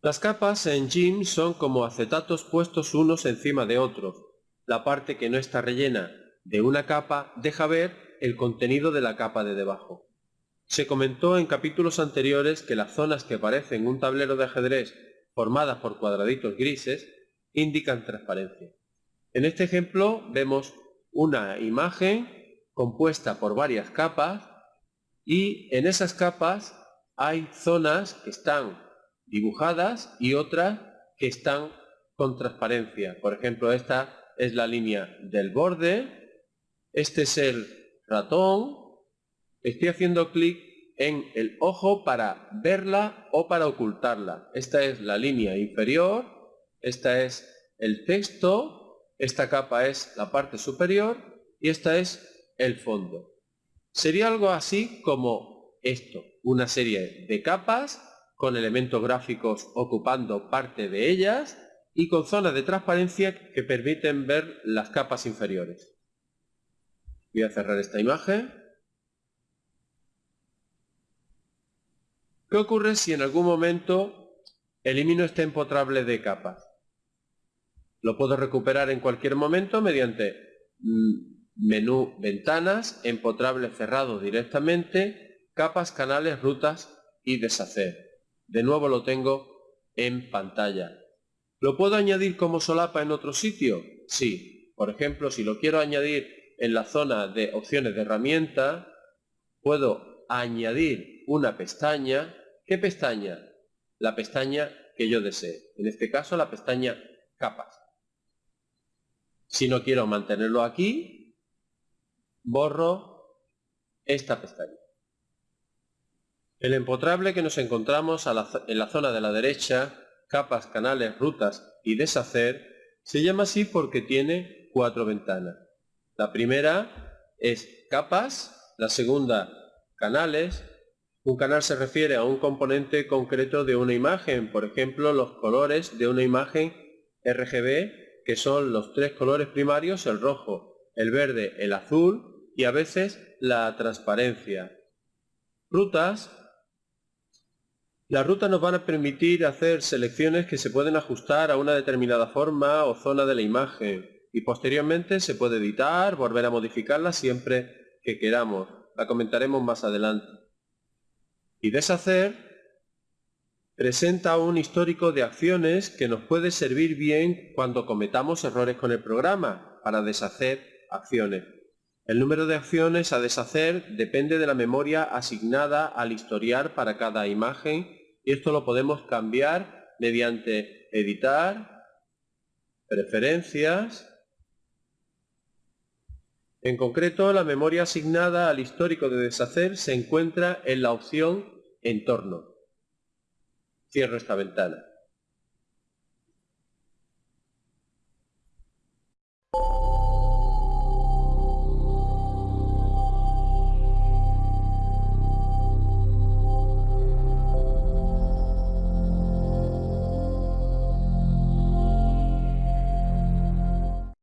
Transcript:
Las capas en GIMP son como acetatos puestos unos encima de otros. La parte que no está rellena de una capa deja ver el contenido de la capa de debajo. Se comentó en capítulos anteriores que las zonas que parecen un tablero de ajedrez formadas por cuadraditos grises indican transparencia. En este ejemplo vemos una imagen compuesta por varias capas y en esas capas hay zonas que están dibujadas y otras que están con transparencia. Por ejemplo, esta es la línea del borde, este es el ratón, estoy haciendo clic en el ojo para verla o para ocultarla. Esta es la línea inferior, esta es el texto, esta capa es la parte superior y esta es el fondo. Sería algo así como esto, una serie de capas con elementos gráficos ocupando parte de ellas y con zonas de transparencia que permiten ver las capas inferiores. Voy a cerrar esta imagen. ¿Qué ocurre si en algún momento elimino este empotrable de capas? Lo puedo recuperar en cualquier momento mediante mm, menú ventanas, empotrable cerrado directamente, capas, canales, rutas y deshacer. De nuevo lo tengo en pantalla. ¿Lo puedo añadir como solapa en otro sitio? Sí. Por ejemplo, si lo quiero añadir en la zona de opciones de herramienta, puedo añadir una pestaña. ¿Qué pestaña? La pestaña que yo desee. En este caso, la pestaña capas. Si no quiero mantenerlo aquí, borro esta pestaña. El empotrable que nos encontramos en la zona de la derecha, capas, canales, rutas y deshacer, se llama así porque tiene cuatro ventanas. La primera es capas, la segunda canales. Un canal se refiere a un componente concreto de una imagen, por ejemplo los colores de una imagen RGB que son los tres colores primarios, el rojo, el verde, el azul y a veces la transparencia. Rutas. Las rutas nos van a permitir hacer selecciones que se pueden ajustar a una determinada forma o zona de la imagen y posteriormente se puede editar, volver a modificarla siempre que queramos. La comentaremos más adelante. Y deshacer presenta un histórico de acciones que nos puede servir bien cuando cometamos errores con el programa para deshacer acciones. El número de acciones a deshacer depende de la memoria asignada al historial para cada imagen y esto lo podemos cambiar mediante editar, preferencias. En concreto, la memoria asignada al histórico de deshacer se encuentra en la opción entorno. Cierro esta ventana.